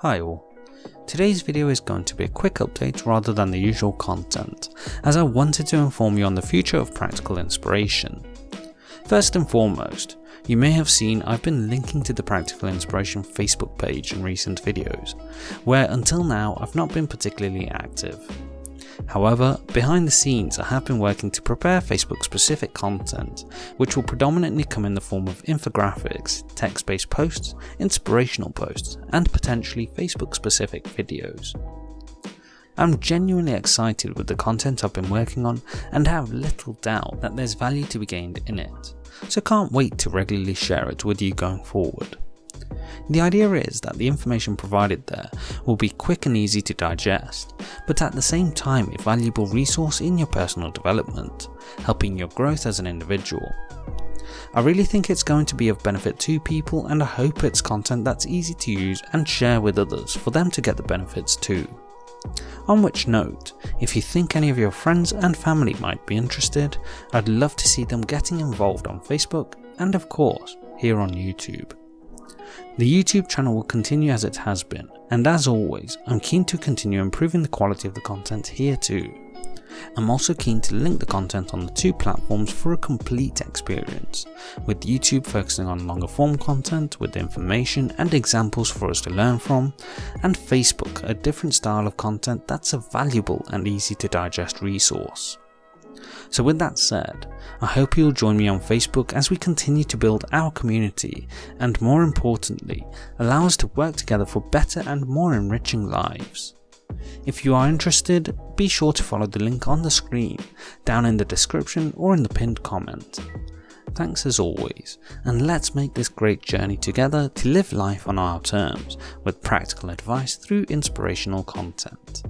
Hi all. Today's video is going to be a quick update rather than the usual content, as I wanted to inform you on the future of Practical Inspiration. First and foremost, you may have seen I've been linking to the Practical Inspiration Facebook page in recent videos, where until now I've not been particularly active. However, behind the scenes I have been working to prepare Facebook specific content, which will predominantly come in the form of infographics, text-based posts, inspirational posts, and potentially Facebook specific videos. I'm genuinely excited with the content I've been working on and have little doubt that there's value to be gained in it, so can't wait to regularly share it with you going forward. The idea is that the information provided there will be quick and easy to digest, but at the same time a valuable resource in your personal development, helping your growth as an individual. I really think it's going to be of benefit to people and I hope it's content that's easy to use and share with others for them to get the benefits too. On which note, if you think any of your friends and family might be interested, I'd love to see them getting involved on Facebook and of course here on YouTube. The YouTube channel will continue as it has been, and as always, I'm keen to continue improving the quality of the content here too. I'm also keen to link the content on the two platforms for a complete experience, with YouTube focusing on longer form content with information and examples for us to learn from, and Facebook a different style of content that's a valuable and easy to digest resource. So with that said, I hope you'll join me on Facebook as we continue to build our community and more importantly, allow us to work together for better and more enriching lives. If you are interested, be sure to follow the link on the screen, down in the description or in the pinned comment. Thanks as always, and let's make this great journey together to live life on our terms with practical advice through inspirational content.